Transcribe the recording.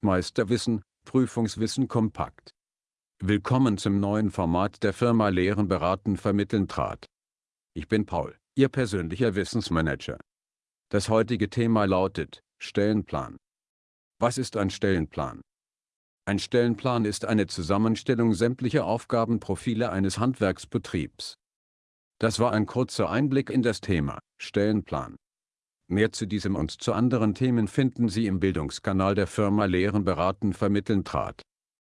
Meisterwissen, Prüfungswissen kompakt. Willkommen zum neuen Format der Firma Lehren beraten vermitteln trat. Ich bin Paul, Ihr persönlicher Wissensmanager. Das heutige Thema lautet, Stellenplan. Was ist ein Stellenplan? Ein Stellenplan ist eine Zusammenstellung sämtlicher Aufgabenprofile eines Handwerksbetriebs. Das war ein kurzer Einblick in das Thema, Stellenplan. Mehr zu diesem und zu anderen Themen finden Sie im Bildungskanal der Firma Lehren beraten vermitteln trat.